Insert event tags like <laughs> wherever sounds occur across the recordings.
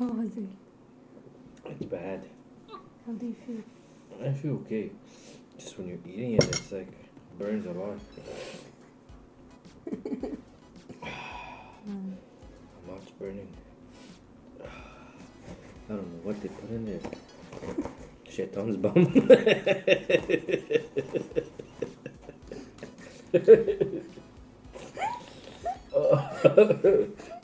How was it? It's bad. How do you feel? I feel okay. Just when you're eating it, it's like burns a lot. Mm. <sighs> My mouth's burning. <sighs> I don't know what they put in there. Shaitan's bum. <laughs> <laughs> <laughs>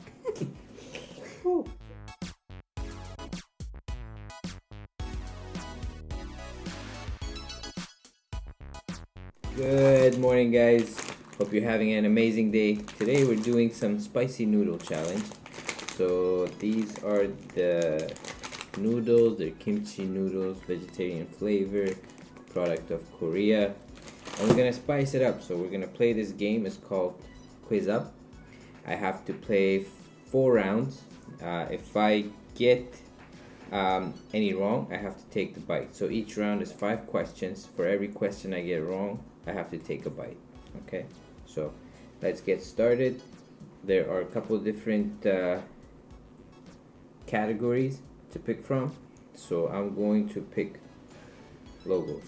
Good morning, guys. Hope you're having an amazing day. Today we're doing some spicy noodle challenge. So these are the noodles. They're kimchi noodles, vegetarian flavor, product of Korea. And we're gonna spice it up. So we're gonna play this game. It's called Quiz Up. I have to play four rounds. Uh, if I get um, any wrong, I have to take the bite. So each round is five questions. For every question I get wrong, I have to take a bite. Okay, so let's get started. There are a couple different uh, categories to pick from. So I'm going to pick logos.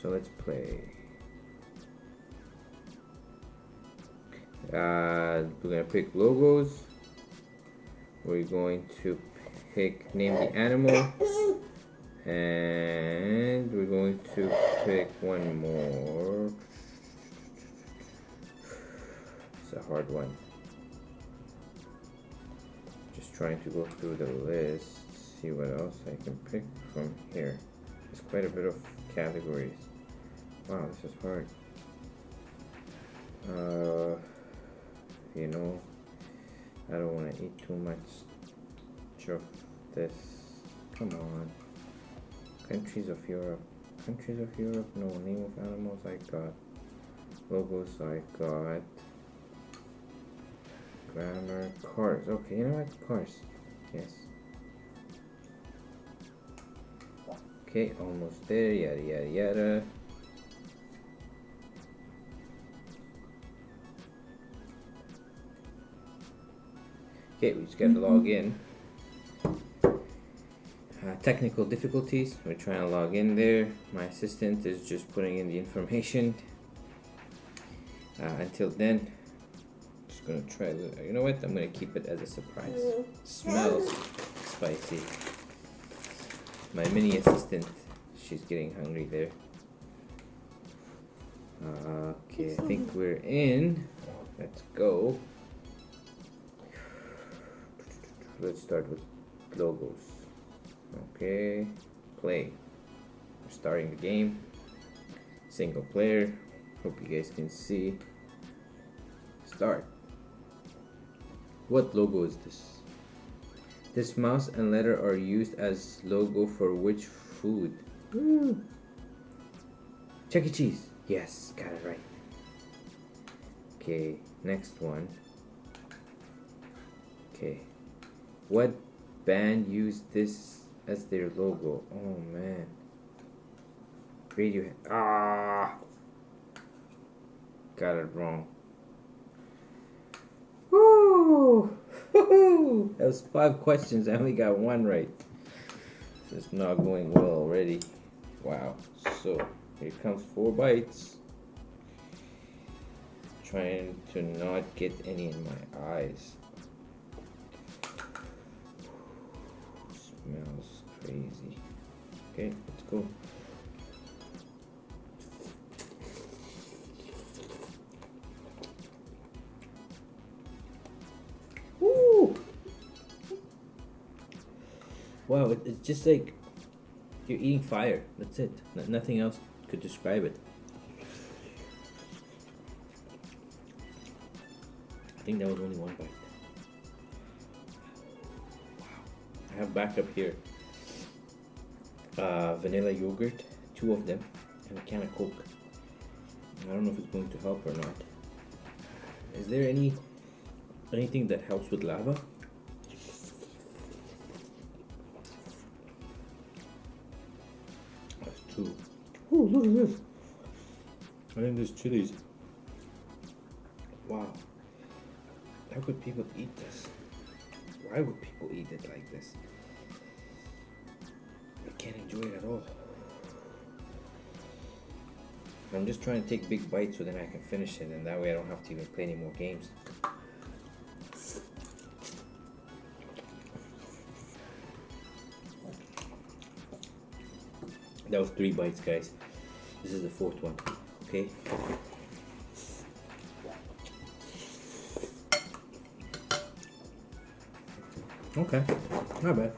So let's play. Uh, we're gonna pick logos. We're going to pick name the animal, and we're going to pick one more. It's a hard one. Just trying to go through the list, see what else I can pick from here. There's quite a bit of categories. Wow, this is hard. Uh, you know, I don't want to eat too much of this. Come on. Countries of Europe. Countries of Europe? No. Name of animals I got. Logos I got. Grammar. Cars. Okay, you know what? Cars. Yes. Okay, almost there. Yada yada yada. Okay, we just gotta log mm-hmm. in. Technical difficulties. We're trying to log in there. My assistant is just putting in the information. Uh, until then, just gonna try. You know what? I'm gonna keep it as a surprise. Smells spicy. My mini assistant, she's getting hungry there. Okay, I think we're in. Let's go. Let's start with logos. Okay, play. We're starting the game. Single player. Hope you guys can see. Start. What logo is this? This mouse and letter are used as logo for which food? Woo. Chuck E. Cheese. Yes, got it right. Okay, next one. Okay. What band used this as their logo? Oh man. Radiohead. Ah! Got it wrong. Woo! <laughs> That was five questions. I only got one right. Is not going well already. Wow. So, here comes four bites. Trying to not get any in my eyes. Smells crazy. Okay, let's go. Woo! Wow, it, it's just like you're eating fire. That's it. Nothing else could describe it. I think that was only one bite. Wow. I have backup here. Uh, vanilla yogurt, two of them, and a can of Coke. I don't know if it's going to help or not. Is there any anything that helps with lava? That's two. Oh, look at this. I think there's chilies. Wow. How could people eat this? Why would people eat it like this? Can't enjoy it at all. I'm just trying to take big bites so then I can finish it and that way I don't have to even play any more games. That was three bites, guys. This is the fourth one. Okay. Okay, not bad.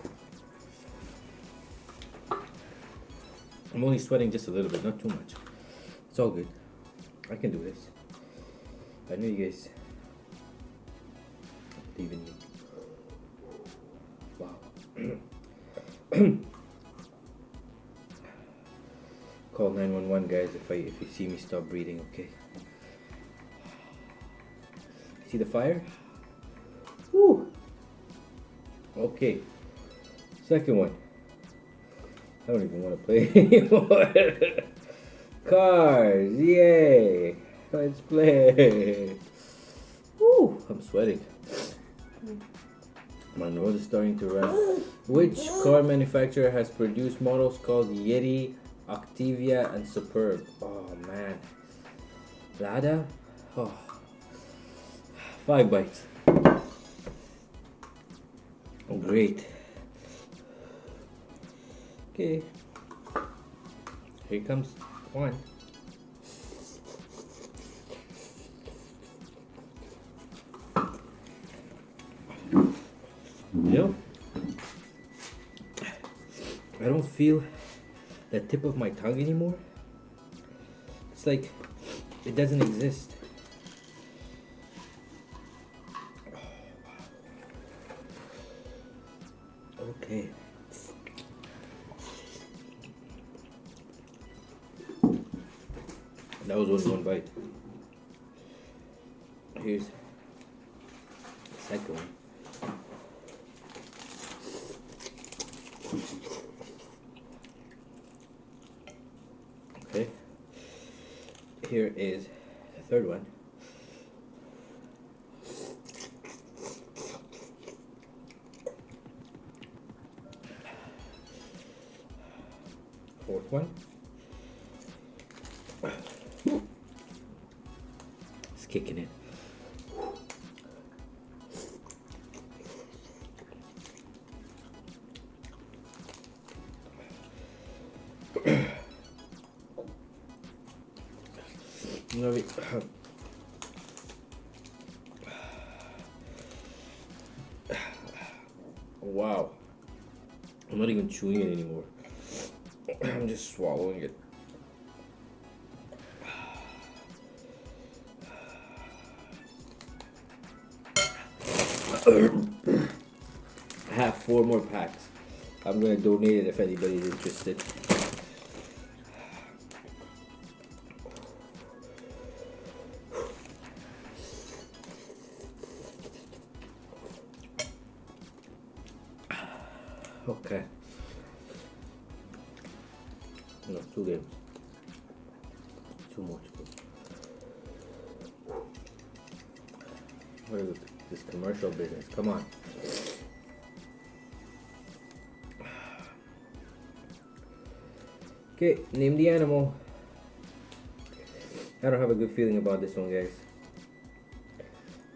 I'm only sweating just a little bit, not too much. It's all good. I can do this. I know you guys believe in me. Wow. <clears throat> Call 911 guys if I if you see me stop breathing, okay? See the fire? Woo! Okay. Second one. I don't even want to play <laughs> anymore. Cars, yay! Let's play. Woo! I'm sweating. My nose is starting to run. Which car manufacturer has produced models called Yeti, Octavia, and Superb? Oh man. Lada? Oh. Five bites. Oh, great. Okay. Here comes one. You know, I don't feel the tip of my tongue anymore. It's like it doesn't exist. Okay. That was only one bite. Here's the second one. Okay. Here is the third one. Fourth one. No, we- Wow. I'm not even chewing it anymore. <clears throat> I'm just swallowing it. <clears throat> I have four more packs. I'm gonna donate it if anybody's interested. No, two games. Two more to go. What is it? This commercial business. Come on. <sighs> Okay, name the animal. I don't have a good feeling about this one, guys.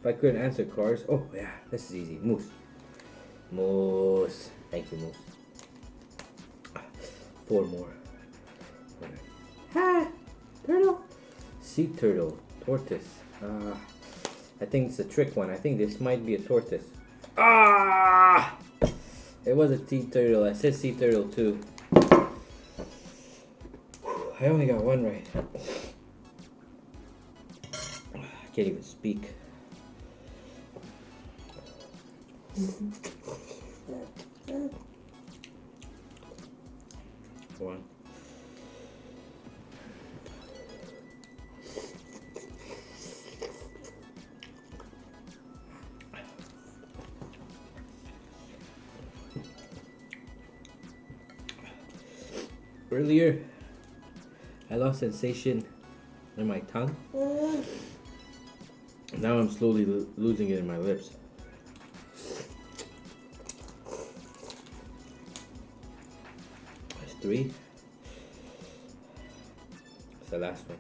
If I couldn't answer cars. Oh, yeah, this is easy. Moose. Moose. Thank you, Moose. Four more. Ha! Turtle. Sea turtle. Tortoise. Uh, I think it's a trick one. I think this might be a tortoise. Ah! It was a sea turtle. I said sea turtle too. I only got one right. I can't even speak. <laughs> One. earlier, I lost sensation in my tongue. Now I'm slowly lo losing it in my lips. That's three. That's the last one.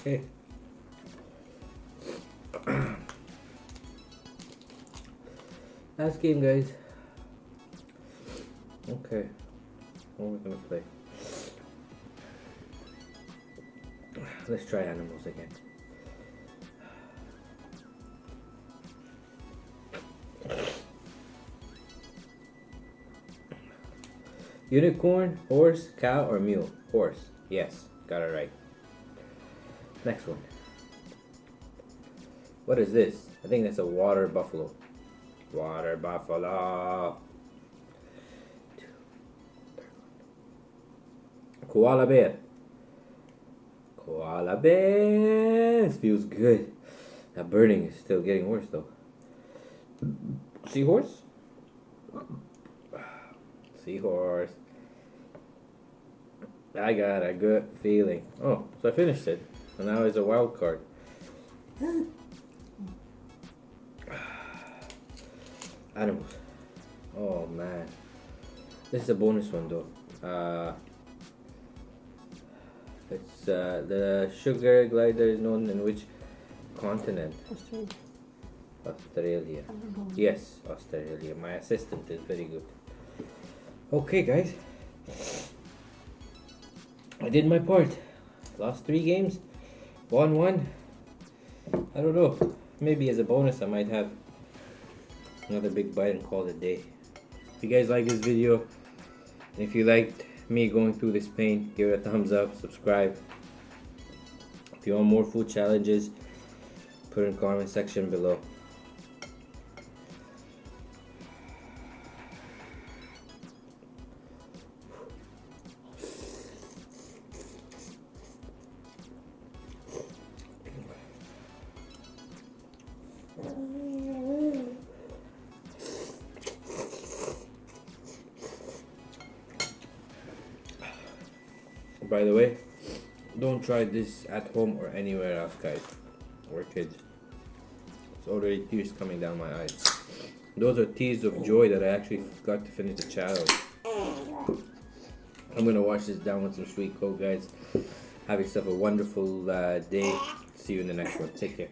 Okay. Last game, guys. Okay. What are we're gonna play? Let's try animals again. Unicorn, horse, cow, or mule? Horse. Yes, got it right. Next one. What is this? I think that's a water buffalo. Water buffalo. Koala bear. Koala bear. This feels good. That burning is still getting worse though. Seahorse? Seahorse. I got a good feeling. Oh, so I finished it. And now it's a wild card. Animals. Oh man. This is a bonus one though. Uh, it's uh, the sugar glider is known in which continent? Australia. Australia. Yes, Australia. My assistant is very good. Okay, guys. I did my part. Lost three games. Won one. I don't know. Maybe as a bonus, I might have another big bite and call it a day. If you guys like this video, if you liked me going through this pain, give it a thumbs up, subscribe. If you want more food challenges, put in comment section below. By the way, don't try this at home or anywhere else, guys, or kids. It's already tears coming down my eyes. Those are tears of joy that I actually got to finish the challenge. I'm gonna wash this down with some sweet coke, guys. Have yourself a wonderful uh, day. See you in the next one. Take care.